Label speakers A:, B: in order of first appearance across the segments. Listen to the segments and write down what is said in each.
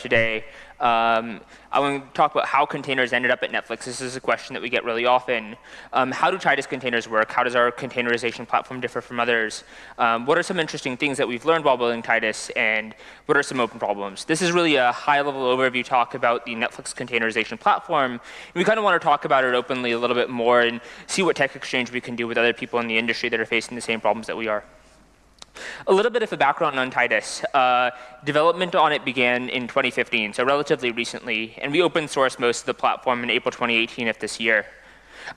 A: today. Um, I want to talk about how containers ended up at Netflix. This is a question that we get really often. Um, how do Titus containers work? How does our containerization platform differ from others? Um, what are some interesting things that we've learned while building Titus? And what are some open problems? This is really a high-level overview talk about the Netflix containerization platform. We kind of want to talk about it openly a little bit more and see what tech exchange we can do with other people in the industry that are facing the same problems that we are. A little bit of a background on Titus. Uh, development on it began in 2015, so relatively recently, and we open sourced most of the platform in April 2018 of this year.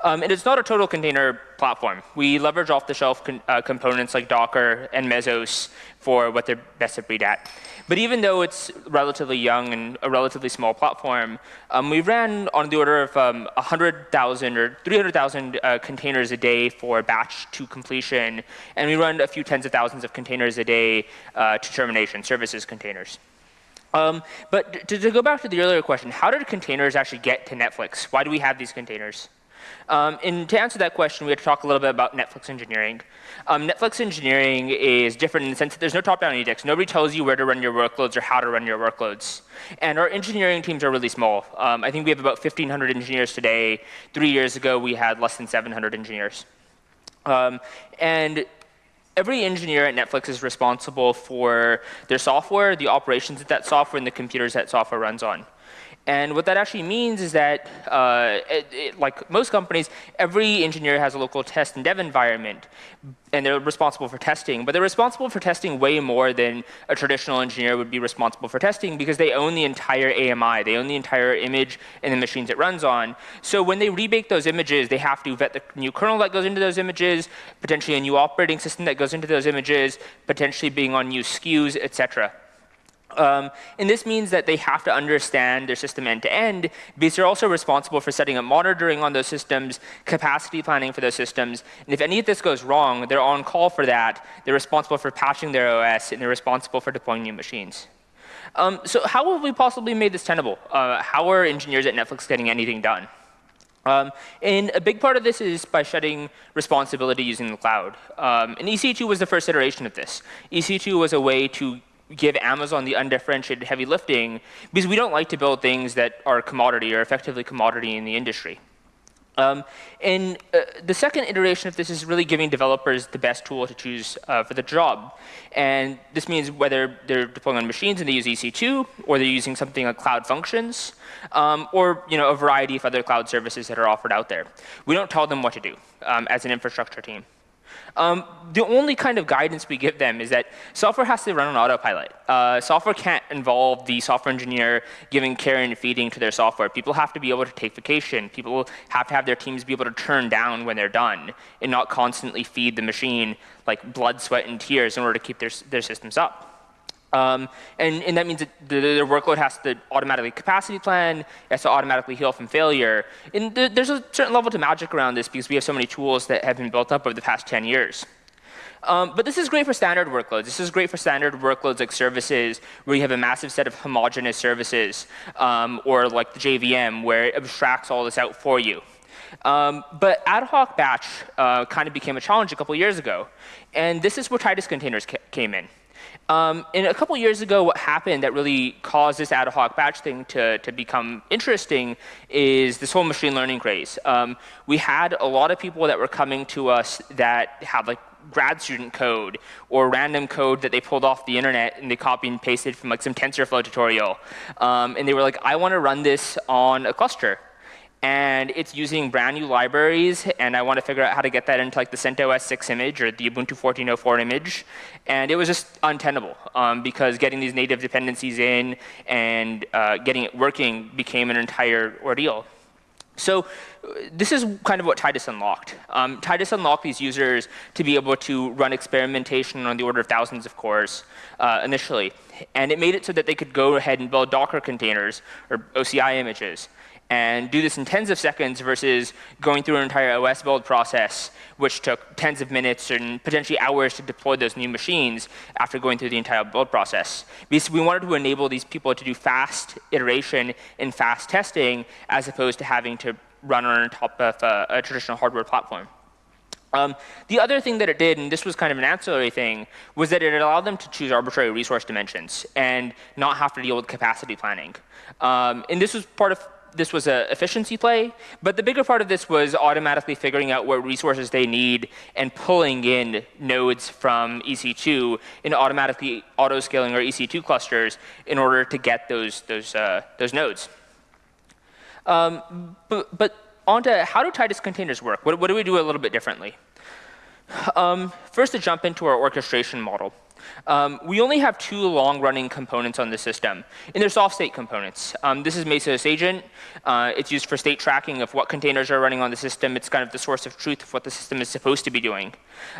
A: Um, and it's not a total container platform. We leverage off-the-shelf uh, components like Docker and Mesos for what they're best of breed at. But even though it's relatively young and a relatively small platform, um, we ran on the order of um, 100,000 or 300,000 uh, containers a day for batch to completion, and we run a few tens of thousands of containers a day uh, to termination, services containers. Um, but to, to, go back to the earlier question, how did containers actually get to Netflix? Why do we have these containers? Um, and to answer that question, we have to talk a little bit about Netflix engineering. Um, Netflix engineering is different in the sense that there's no top-down edicts. Nobody tells you where to run your workloads or how to run your workloads. And our engineering teams are really small. Um, I think we have about 1,500 engineers today. Three years ago, we had less than 700 engineers. Um, and every engineer at Netflix is responsible for their software, the operations of that software, and the computers that software runs on. And what that actually means is that, uh, it, it, like most companies, every engineer has a local test and dev environment, and they're responsible for testing. But they're responsible for testing way more than a traditional engineer would be responsible for testing because they own the entire AMI. They own the entire image and the machines it runs on. So when they rebake those images, they have to vet the new kernel that goes into those images, potentially a new operating system that goes into those images, potentially being on new SKUs, et cetera. Um, and this means that they have to understand their system end to end because they're also responsible for setting up monitoring on those systems, capacity planning for those systems. And if any of this goes wrong, they're on call for that. They're responsible for patching their OS, and they're responsible for deploying new machines. Um, so how have we possibly made this tenable? Uh, how are engineers at Netflix getting anything done? Um, and a big part of this is by shedding responsibility using the cloud. Um, and EC2 was the first iteration of this. EC2 was a way to give Amazon the undifferentiated heavy lifting because we don't like to build things that are commodity or effectively commodity in the industry. Um, and uh, the second iteration of this is really giving developers the best tool to choose uh, for the job. And this means whether they're deploying on machines and they use EC2, or they're using something like Cloud Functions, um, or you know, a variety of other cloud services that are offered out there. We don't tell them what to do um, as an infrastructure team. Um, the only kind of guidance we give them is that software has to run on autopilot. Uh, software can't involve the software engineer giving care and feeding to their software. People have to be able to take vacation. People have to have their teams be able to turn down when they're done and not constantly feed the machine like blood, sweat, and tears in order to keep their, their systems up. Um, and, and, that means that the, their workload has to automatically capacity plan, it has to automatically heal from failure. And th there's a certain level to magic around this because we have so many tools that have been built up over the past 10 years. Um, but this is great for standard workloads. This is great for standard workloads like services where you have a massive set of homogeneous services um, or like the JVM where it abstracts all this out for you. Um, but ad hoc batch uh, kind of became a challenge a couple years ago. And this is where Titus containers ca came in. Um, and a couple years ago, what happened that really caused this ad hoc batch thing to, to become interesting is this whole machine learning craze. Um, we had a lot of people that were coming to us that had like grad student code or random code that they pulled off the internet and they copied and pasted from like some TensorFlow tutorial. Um, and they were like, I want to run this on a cluster and it's using brand new libraries, and I want to figure out how to get that into like the CentOS 6 image or the Ubuntu 14.04 image. And it was just untenable um, because getting these native dependencies in and uh, getting it working became an entire ordeal. So this is kind of what Titus unlocked. Um, Titus unlocked these users to be able to run experimentation on the order of thousands of cores uh, initially. And it made it so that they could go ahead and build Docker containers or OCI images and do this in tens of seconds versus going through an entire OS build process, which took tens of minutes and potentially hours to deploy those new machines after going through the entire build process. Because we wanted to enable these people to do fast iteration and fast testing as opposed to having to run on top of a, a traditional hardware platform. Um, the other thing that it did, and this was kind of an ancillary thing, was that it allowed them to choose arbitrary resource dimensions and not have to deal with capacity planning. Um, and this was part of this was an efficiency play, but the bigger part of this was automatically figuring out what resources they need and pulling in nodes from EC2 and automatically auto-scaling our EC2 clusters in order to get those, those, uh, those nodes. Um, but, but on to how do Titus containers work? What, what do we do a little bit differently? Um, first, to jump into our orchestration model. Um, we only have two long-running components on the system, and they're soft-state components. Um, this is Mesos Agent. Uh, it's used for state tracking of what containers are running on the system. It's kind of the source of truth of what the system is supposed to be doing.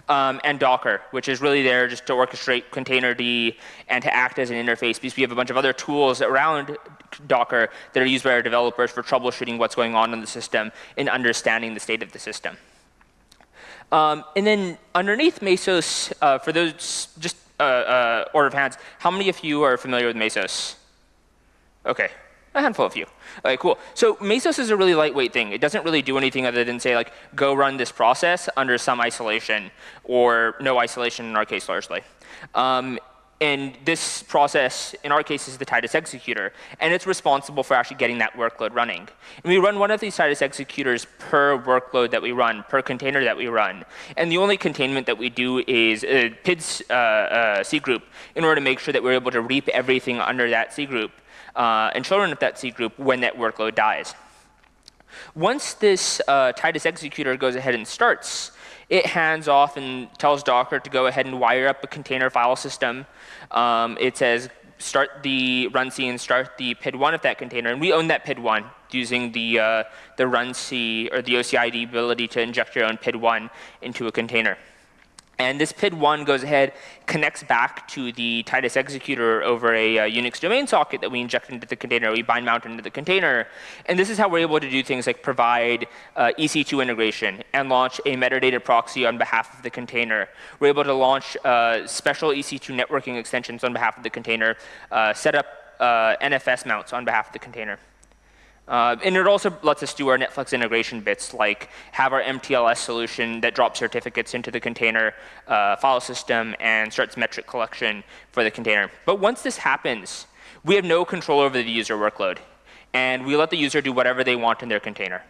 A: Um, and Docker, which is really there just to orchestrate containerd and to act as an interface, because we have a bunch of other tools around Docker that are used by our developers for troubleshooting what's going on in the system and understanding the state of the system. Um, and then underneath Mesos, uh, for those just uh, uh, order of hands, how many of you are familiar with Mesos? OK, a handful of you. OK, cool. So Mesos is a really lightweight thing. It doesn't really do anything other than say, like, go run this process under some isolation, or no isolation in our case largely. Um, and this process, in our case, is the Titus executor. And it's responsible for actually getting that workload running. And we run one of these Titus executors per workload that we run, per container that we run. And the only containment that we do is a PIDs uh, uh, C group in order to make sure that we're able to reap everything under that C group uh, and children of that C group when that workload dies. Once this uh, Titus executor goes ahead and starts, it hands off and tells Docker to go ahead and wire up a container file system. Um, it says start the runc and start the PID1 of that container. And we own that PID1 using the, uh, the runc or the OCID ability to inject your own PID1 into a container. And this PID1 goes ahead, connects back to the Titus executor over a uh, Unix domain socket that we inject into the container, we bind mount into the container. And this is how we're able to do things like provide uh, EC2 integration and launch a metadata proxy on behalf of the container. We're able to launch uh, special EC2 networking extensions on behalf of the container, uh, set up uh, NFS mounts on behalf of the container. Uh, and it also lets us do our Netflix integration bits, like have our MTLS solution that drops certificates into the container uh, file system and starts metric collection for the container. But once this happens, we have no control over the user workload. And we let the user do whatever they want in their container.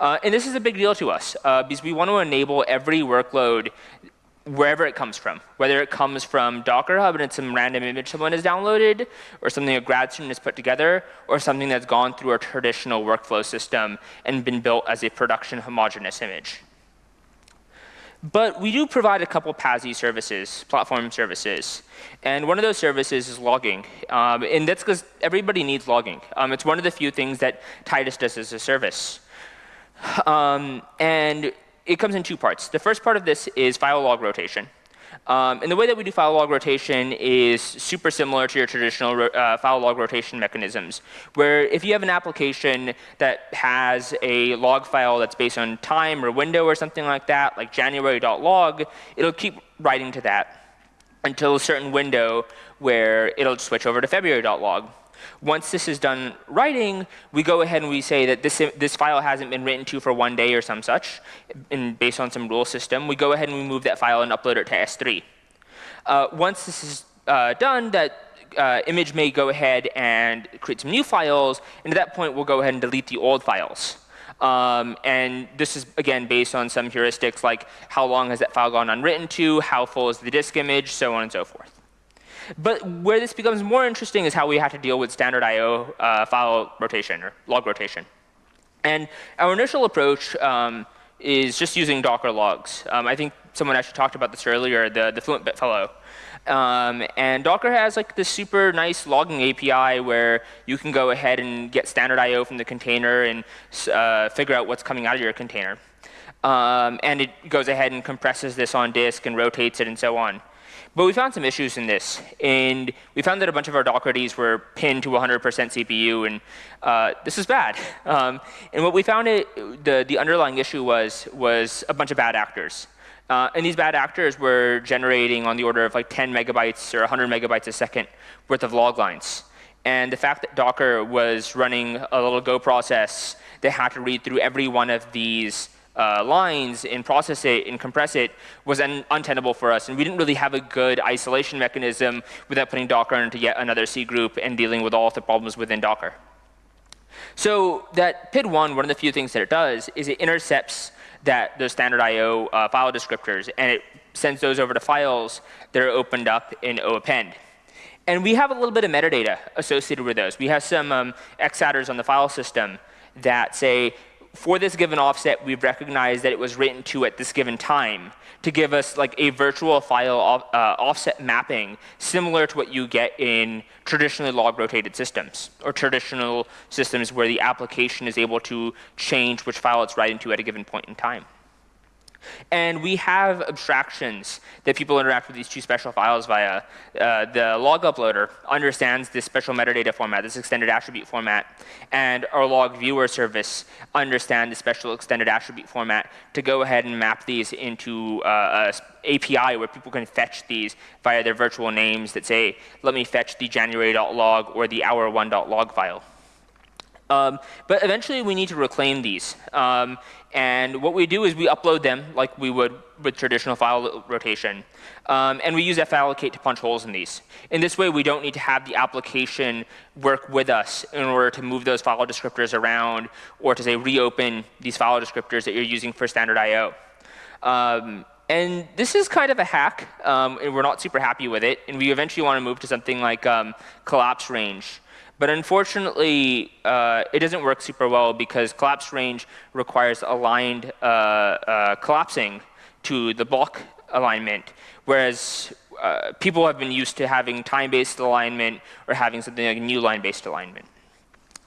A: Uh, and this is a big deal to us, uh, because we want to enable every workload wherever it comes from, whether it comes from Docker Hub and it's some random image someone has downloaded, or something a grad student has put together, or something that's gone through a traditional workflow system and been built as a production homogeneous image. But we do provide a couple PaaS services, platform services. And one of those services is logging. Um, and that's because everybody needs logging. Um, it's one of the few things that Titus does as a service. Um, and it comes in two parts. The first part of this is file log rotation. Um, and the way that we do file log rotation is super similar to your traditional uh, file log rotation mechanisms, where if you have an application that has a log file that's based on time or window or something like that, like january.log, it'll keep writing to that until a certain window where it'll switch over to february.log. Once this is done writing, we go ahead and we say that this, this file hasn't been written to for one day or some such, and based on some rule system. We go ahead and we move that file and upload it to S3. Uh, once this is uh, done, that uh, image may go ahead and create some new files, and at that point we'll go ahead and delete the old files. Um, and this is, again, based on some heuristics like how long has that file gone unwritten to, how full is the disk image, so on and so forth. But where this becomes more interesting is how we have to deal with standard I.O. Uh, file rotation or log rotation. And our initial approach um, is just using Docker logs. Um, I think someone actually talked about this earlier, the, the Fluentbit fellow. Um, and Docker has like this super nice logging API where you can go ahead and get standard I.O. from the container and uh, figure out what's coming out of your container. Um, and it goes ahead and compresses this on disk and rotates it and so on. But we found some issues in this. And we found that a bunch of our Dockerd's were pinned to 100% CPU. And uh, this is bad. Um, and what we found it, the, the underlying issue was, was a bunch of bad actors. Uh, and these bad actors were generating on the order of like 10 megabytes or 100 megabytes a second worth of log lines. And the fact that Docker was running a little Go process that had to read through every one of these uh, lines and process it and compress it was un untenable for us. And we didn't really have a good isolation mechanism without putting Docker into yet another C group and dealing with all of the problems within Docker. So that PID1, one of the few things that it does is it intercepts that those standard IO uh, file descriptors, and it sends those over to files that are opened up in OAppend. And we have a little bit of metadata associated with those. We have some um, xattrs on the file system that say, for this given offset, we've recognized that it was written to at this given time to give us like a virtual file off, uh, offset mapping similar to what you get in traditionally log rotated systems or traditional systems where the application is able to change which file it's writing to at a given point in time. And we have abstractions that people interact with these two special files via. Uh, the log uploader understands this special metadata format, this extended attribute format, and our log viewer service understand the special extended attribute format to go ahead and map these into uh, a API where people can fetch these via their virtual names that say, let me fetch the january.log or the hour1.log file. Um, but eventually we need to reclaim these. Um, and what we do is we upload them like we would with traditional file rotation. Um, and we use fallocate to punch holes in these. In this way, we don't need to have the application work with us in order to move those file descriptors around or to say reopen these file descriptors that you're using for standard I.O. Um, and this is kind of a hack, um, and we're not super happy with it. And we eventually want to move to something like um, collapse range, but unfortunately, uh, it doesn't work super well because collapse range requires aligned uh, uh, collapsing to the block alignment, whereas uh, people have been used to having time-based alignment or having something like new line-based alignment.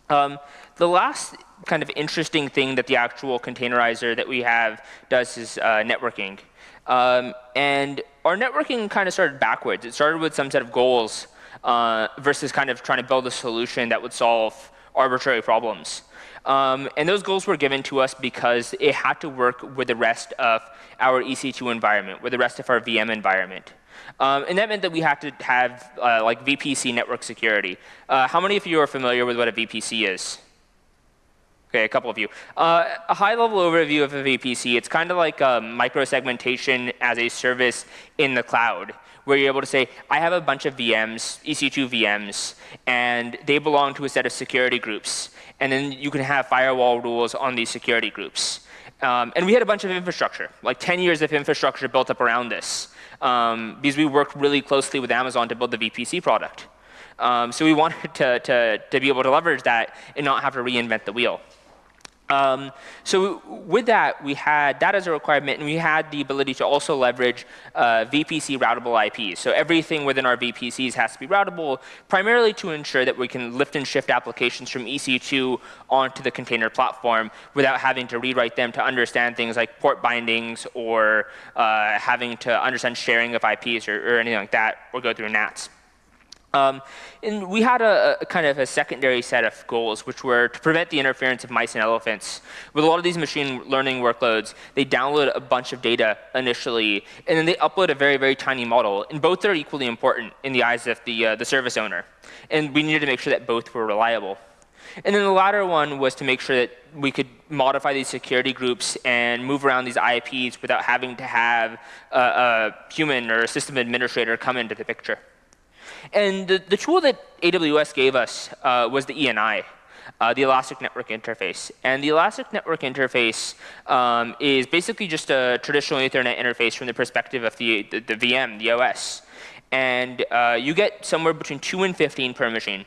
A: Um, the last kind of interesting thing that the actual containerizer that we have does is uh, networking. Um, and our networking kind of started backwards. It started with some set of goals uh, versus kind of trying to build a solution that would solve arbitrary problems. Um, and those goals were given to us because it had to work with the rest of our EC2 environment, with the rest of our VM environment. Um, and that meant that we had to have uh, like VPC network security. Uh, how many of you are familiar with what a VPC is? Okay, a couple of you. Uh, a high-level overview of a VPC, it's kind of like um, microsegmentation as a service in the cloud where you're able to say, I have a bunch of VMs, EC2 VMs, and they belong to a set of security groups. And then you can have firewall rules on these security groups. Um, and we had a bunch of infrastructure, like 10 years of infrastructure built up around this, um, because we worked really closely with Amazon to build the VPC product. Um, so we wanted to, to, to be able to leverage that and not have to reinvent the wheel. Um, so with that, we had that as a requirement, and we had the ability to also leverage uh, VPC routable IPs. So everything within our VPCs has to be routable, primarily to ensure that we can lift and shift applications from EC2 onto the container platform without having to rewrite them to understand things like port bindings or uh, having to understand sharing of IPs or, or anything like that, or go through NATs. Um, and we had a, a, kind of a secondary set of goals, which were to prevent the interference of mice and elephants. With a lot of these machine learning workloads, they download a bunch of data initially, and then they upload a very, very tiny model. And both are equally important in the eyes of the, uh, the service owner. And we needed to make sure that both were reliable. And then the latter one was to make sure that we could modify these security groups and move around these IPs without having to have a, a human or a system administrator come into the picture. And the, the tool that AWS gave us uh, was the ENI. Uh, the Elastic Network Interface. And the Elastic Network Interface um, is basically just a traditional Ethernet interface from the perspective of the, the, the VM, the OS. And uh, you get somewhere between 2 and 15 per machine.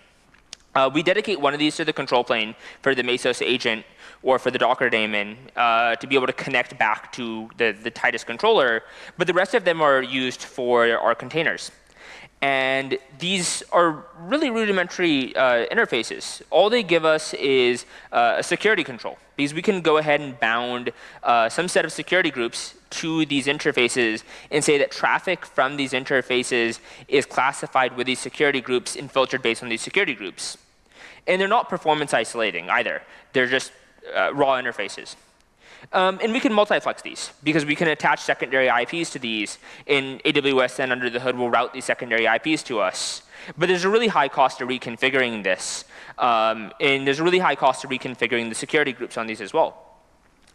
A: Uh, we dedicate one of these to the control plane for the Mesos agent or for the Docker daemon uh, to be able to connect back to the, the Titus controller. But the rest of them are used for our containers. And these are really rudimentary uh, interfaces. All they give us is uh, a security control, because we can go ahead and bound uh, some set of security groups to these interfaces and say that traffic from these interfaces is classified with these security groups and filtered based on these security groups. And they're not performance isolating either. They're just uh, raw interfaces. Um, and we can multiplex these because we can attach secondary IPs to these. In AWS then under the hood will route these secondary IPs to us. But there's a really high cost to reconfiguring this. Um, and there's a really high cost to reconfiguring the security groups on these as well.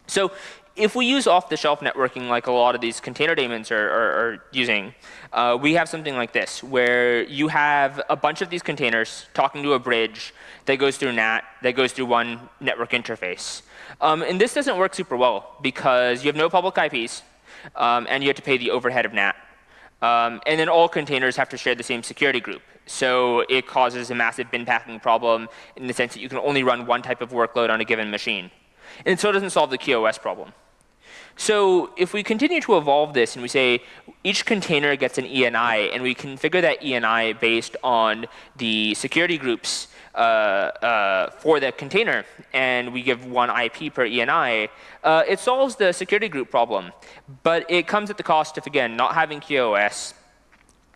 A: So if we use off-the-shelf networking like a lot of these container daemons are, are, are using, uh, we have something like this, where you have a bunch of these containers talking to a bridge that goes through NAT, that goes through one network interface. Um, and this doesn't work super well because you have no public IPs, um, and you have to pay the overhead of NAT. Um, and then all containers have to share the same security group. So it causes a massive bin packing problem in the sense that you can only run one type of workload on a given machine. And so it doesn't solve the QoS problem. So if we continue to evolve this and we say each container gets an ENI and we configure that ENI based on the security groups uh, uh, for the container and we give one IP per ENI, uh, it solves the security group problem. But it comes at the cost of, again, not having QoS,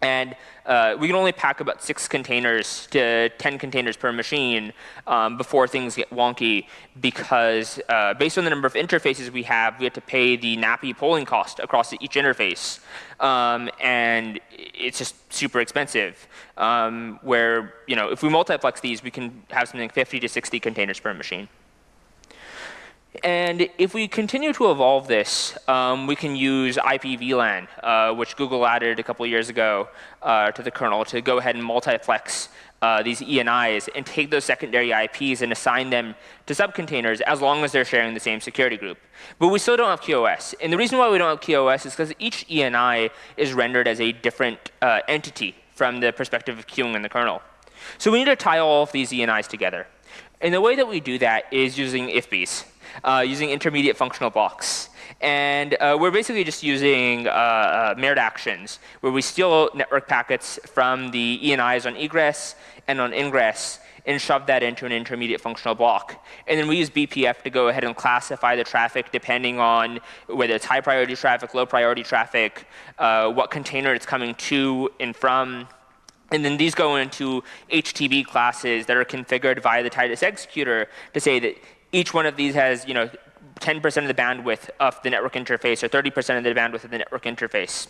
A: and uh, we can only pack about six containers to 10 containers per machine um, before things get wonky because uh, based on the number of interfaces we have, we have to pay the NAPI polling cost across each interface. Um, and it's just super expensive. Um, where, you know, if we multiplex these, we can have something 50 to 60 containers per machine. And if we continue to evolve this, um, we can use IP VLAN, uh, which Google added a couple years ago uh, to the kernel to go ahead and multiplex uh, these ENIs and take those secondary IPs and assign them to subcontainers as long as they're sharing the same security group. But we still don't have QoS. And the reason why we don't have QoS is because each ENI is rendered as a different uh, entity from the perspective of queuing in the kernel. So we need to tie all of these ENIs together. And the way that we do that is using IFBs uh, using intermediate functional blocks. And uh, we're basically just using uh, uh, mirrored actions, where we steal network packets from the ENIs on egress and on ingress, and shove that into an intermediate functional block. And then we use BPF to go ahead and classify the traffic depending on whether it's high priority traffic, low priority traffic, uh, what container it's coming to and from. And then these go into HTB classes that are configured via the Titus executor to say that each one of these has, you know, 10% of the bandwidth of the network interface or 30% of the bandwidth of the network interface.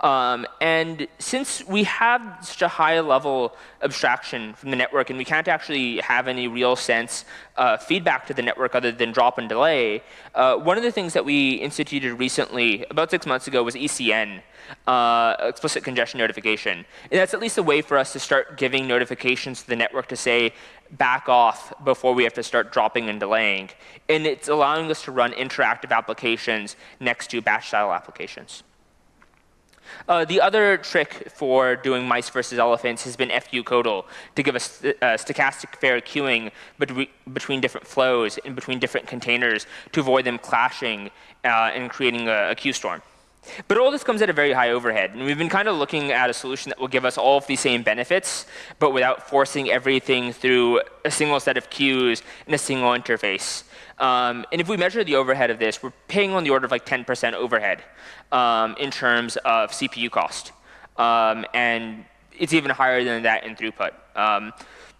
A: Um, and since we have such a high level abstraction from the network and we can't actually have any real sense uh, feedback to the network other than drop and delay, uh, one of the things that we instituted recently, about six months ago, was ECN, uh, explicit congestion notification. And that's at least a way for us to start giving notifications to the network to say, back off before we have to start dropping and delaying. And it's allowing us to run interactive applications next to batch style applications. Uh, the other trick for doing mice versus elephants has been fq-codel to give us st uh, stochastic fair queuing bet between different flows and between different containers to avoid them clashing uh, and creating a, a queue storm. But all this comes at a very high overhead. And we've been kind of looking at a solution that will give us all of these same benefits, but without forcing everything through a single set of queues in a single interface. Um, and if we measure the overhead of this, we're paying on the order of like 10% overhead um, in terms of CPU cost. Um, and it's even higher than that in throughput. Um,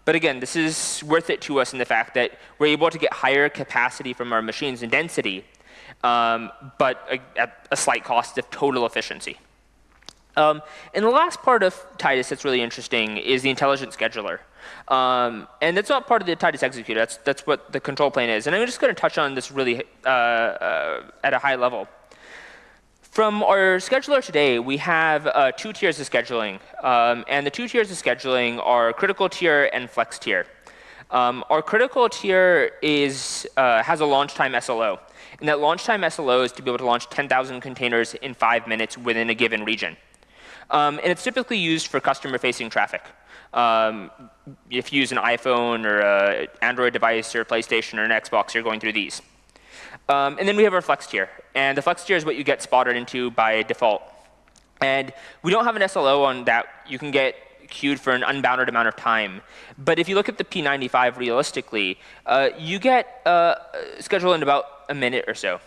A: but again, this is worth it to us in the fact that we're able to get higher capacity from our machines and density um, but a, at a slight cost of total efficiency. Um, and the last part of Titus that's really interesting is the intelligent scheduler. Um, and that's not part of the Titus executor. That's, that's what the control plane is. And I'm just going to touch on this really uh, uh, at a high level. From our scheduler today, we have uh, two tiers of scheduling. Um, and the two tiers of scheduling are critical tier and flex tier. Um, our critical tier is, uh, has a launch time SLO. And that launch time SLO is to be able to launch 10,000 containers in five minutes within a given region. Um, and it's typically used for customer-facing traffic. Um, if you use an iPhone or an Android device or a PlayStation or an Xbox, you're going through these. Um, and then we have our flex tier. And the flex tier is what you get spotted into by default. And we don't have an SLO on that. You can get queued for an unbounded amount of time. But if you look at the P95 realistically, uh, you get uh, scheduled in about a minute or so.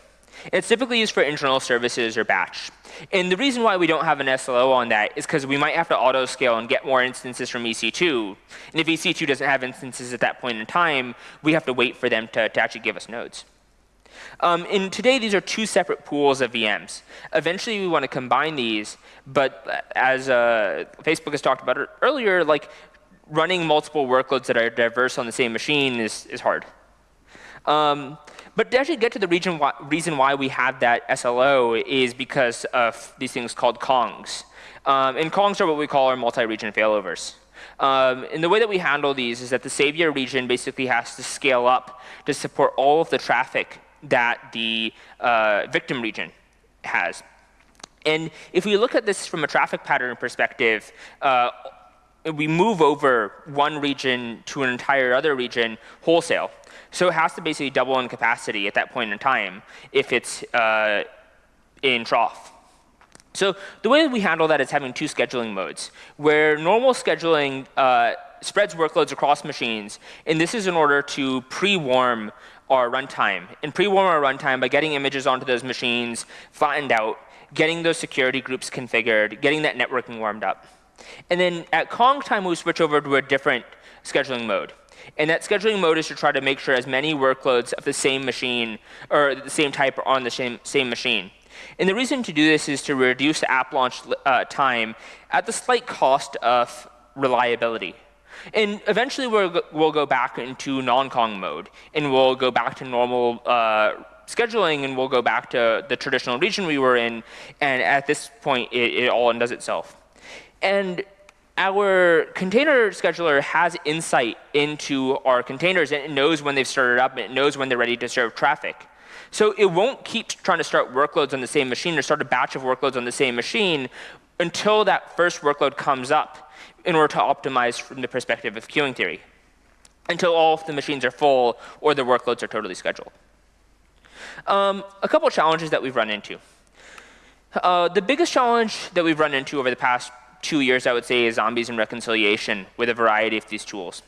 A: It's typically used for internal services or batch. And the reason why we don't have an SLO on that is because we might have to auto scale and get more instances from EC2. And if EC2 doesn't have instances at that point in time, we have to wait for them to, to actually give us nodes. Um, and today, these are two separate pools of VMs. Eventually, we want to combine these, but as uh, Facebook has talked about earlier, like running multiple workloads that are diverse on the same machine is, is hard. Um, But to actually get to the reason why, reason why we have that SLO is because of these things called Kongs. Um, and Kongs are what we call our multi-region failovers. Um, and the way that we handle these is that the savior region basically has to scale up to support all of the traffic that the uh, victim region has. And if we look at this from a traffic pattern perspective, uh, we move over one region to an entire other region wholesale. So it has to basically double in capacity at that point in time if it's uh, in trough. So the way that we handle that is having two scheduling modes, where normal scheduling uh, spreads workloads across machines, and this is in order to pre-warm our runtime. And pre-warm our runtime by getting images onto those machines, flattened out, getting those security groups configured, getting that networking warmed up. And then at Kong time, we switch over to a different scheduling mode. And that scheduling mode is to try to make sure as many workloads of the same machine or the same type are on the same, same machine. And the reason to do this is to reduce app launch uh, time at the slight cost of reliability. And eventually we'll, we'll go back into non-Kong mode, and we'll go back to normal uh, scheduling, and we'll go back to the traditional region we were in, and at this point, it, it all undoes itself. And our container scheduler has insight into our containers, and it knows when they've started up, and it knows when they're ready to serve traffic. So it won't keep trying to start workloads on the same machine or start a batch of workloads on the same machine until that first workload comes up in order to optimize from the perspective of queuing theory, until all of the machines are full or the workloads are totally scheduled. Um, a couple challenges that we've run into. Uh, the biggest challenge that we've run into over the past two years, I would say, is zombies and reconciliation with a variety of these tools.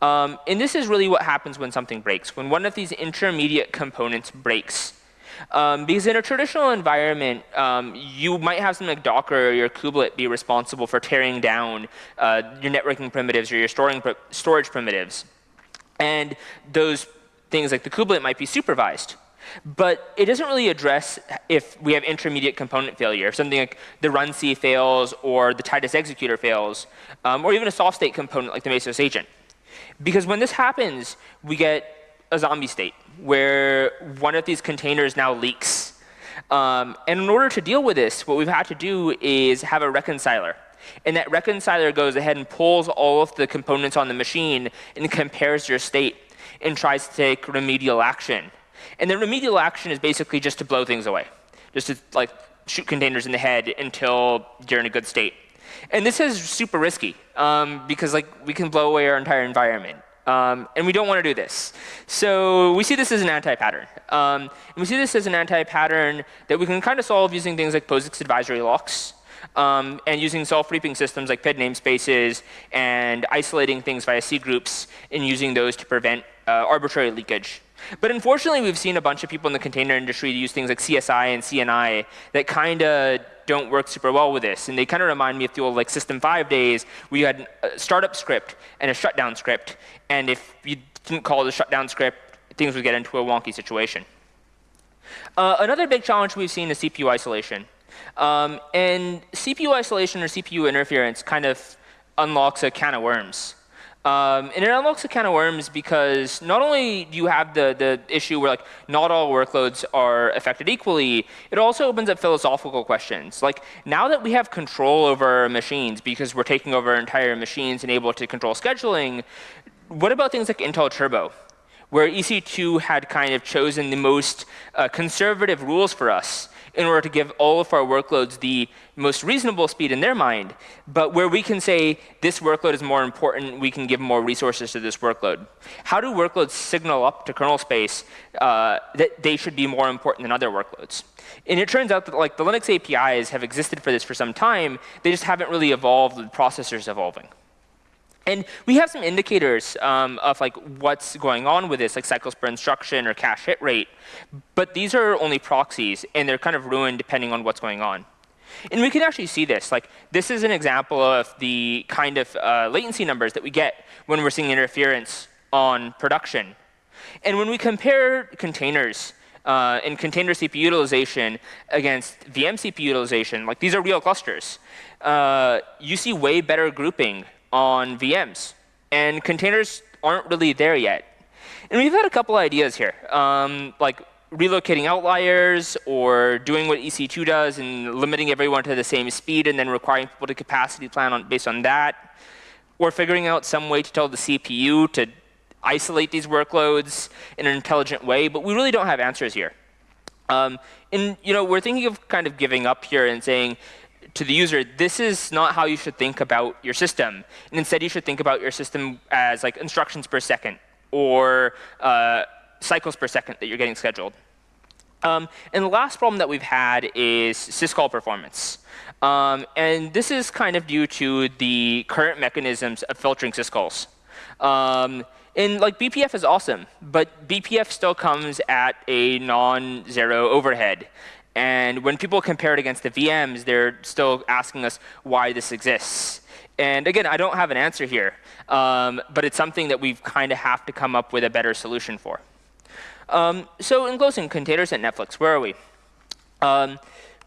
A: Um, and this is really what happens when something breaks, when one of these intermediate components breaks. Um, because in a traditional environment, um, you might have something like Docker or your kubelet be responsible for tearing down uh, your networking primitives or your storing pr storage primitives. And those things like the kubelet might be supervised. But it doesn't really address if we have intermediate component failure, something like the runc fails or the Titus executor fails, um, or even a soft state component like the Mesos agent. Because when this happens, we get a zombie state where one of these containers now leaks. Um, and in order to deal with this, what we've had to do is have a reconciler. And that reconciler goes ahead and pulls all of the components on the machine and compares your state and tries to take remedial action. And the remedial action is basically just to blow things away, just to like shoot containers in the head until you're in a good state. And this is super risky um, because like we can blow away our entire environment. Um, and we don't want to do this. So we see this as an anti-pattern. Um, and we see this as an anti-pattern that we can kind of solve using things like POSIX advisory locks. Um, and using self-reaping systems like PID namespaces and isolating things via C groups and using those to prevent uh, arbitrary leakage. But unfortunately, we've seen a bunch of people in the container industry use things like CSI and CNI that kind of don't work super well with this. And they kind of remind me of the old like System 5 days where you had a startup script and a shutdown script. And if you didn't call the shutdown script, things would get into a wonky situation. Uh, another big challenge we've seen is CPU isolation. Um, and CPU isolation or CPU interference kind of unlocks a can of worms. Um, and it unlocks a can of worms because not only do you have the, the issue where like not all workloads are affected equally, it also opens up philosophical questions. Like now that we have control over machines because we're taking over entire machines and able to control scheduling, what about things like Intel Turbo? Where EC2 had kind of chosen the most uh, conservative rules for us in order to give all of our workloads the most reasonable speed in their mind. But where we can say this workload is more important, we can give more resources to this workload. How do workloads signal up to kernel space uh, that they should be more important than other workloads? And it turns out that like the Linux APIs have existed for this for some time. They just haven't really evolved with processors evolving. And we have some indicators um, of like what's going on with this, like cycles per instruction or cache hit rate. But these are only proxies, and they're kind of ruined depending on what's going on. And we can actually see this. Like this is an example of the kind of uh, latency numbers that we get when we're seeing interference on production. And when we compare containers uh, and container CPU utilization against VM CPU utilization, like these are real clusters, uh, you see way better grouping on VMs. And containers aren't really there yet. And we've had a couple ideas here, um, like relocating outliers or doing what EC2 does and limiting everyone to the same speed and then requiring people to capacity plan on, based on that. Or figuring out some way to tell the CPU to isolate these workloads in an intelligent way, but we really don't have answers here. Um, and you know, we're thinking of kind of giving up here and saying to the user, this is not how you should think about your system. And instead, you should think about your system as like instructions per second or uh, cycles per second that you're getting scheduled. Um, and the last problem that we've had is syscall performance. Um, and this is kind of due to the current mechanisms of filtering syscalls. Um, and like BPF is awesome, but BPF still comes at a non-zero overhead. And when people compare it against the VMs, they're still asking us why this exists. And again, I don't have an answer here, um, but it's something that we kind of have to come up with a better solution for. Um, so in closing, containers at Netflix, where are we? Um,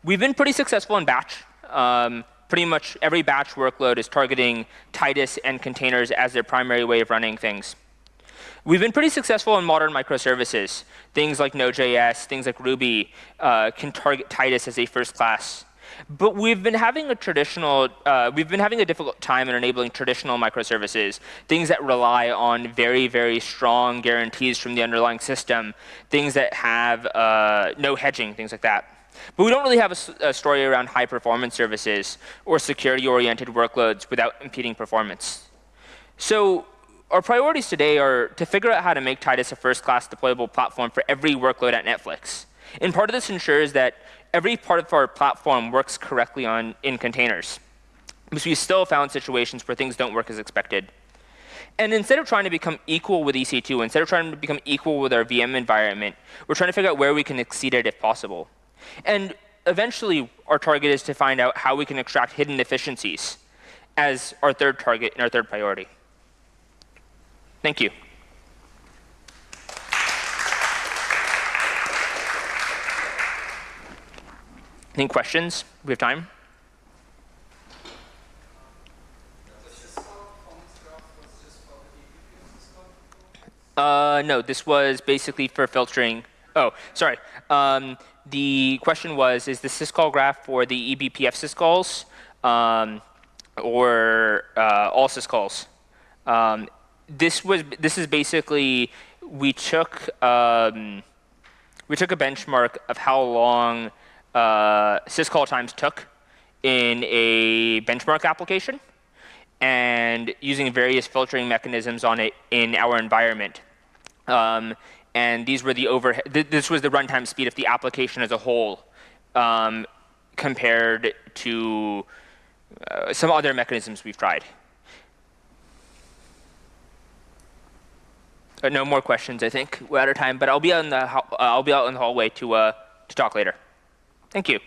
A: we've been pretty successful in batch. Um, pretty much every batch workload is targeting Titus and containers as their primary way of running things. We've been pretty successful in modern microservices. Things like Node.js, things like Ruby uh, can target Titus as a first class. But we've been having a traditional, uh, we've been having a difficult time in enabling traditional microservices, things that rely on very, very strong guarantees from the underlying system, things that have uh, no hedging, things like that. But we don't really have a, a story around high performance services or security oriented workloads without impeding performance. So our priorities today are to figure out how to make Titus a first class deployable platform for every workload at Netflix. And part of this ensures that every part of our platform works correctly on, in containers. Because we still found situations where things don't work as expected. And instead of trying to become equal with EC2, instead of trying to become equal with our VM environment, we're trying to figure out where we can exceed it if possible. And eventually, our target is to find out how we can extract hidden efficiencies as our third target and our third priority. Thank you. Any questions? We have time? Uh, no, this was basically for filtering. Oh, sorry. Um, the question was, is the syscall graph for the eBPF syscalls um, or uh, all syscalls? Um, this was this is basically we took um, we took a benchmark of how long uh, syscall times took in a benchmark application and using various filtering mechanisms on it in our environment. Um, and these were the overhead, th this was the runtime speed of the application as a whole um, compared to uh, some other mechanisms we've tried. Uh, no more questions, I think. We're out of time, but I'll be out in the, uh, I'll be out in the hallway to, uh, to talk later. Thank you.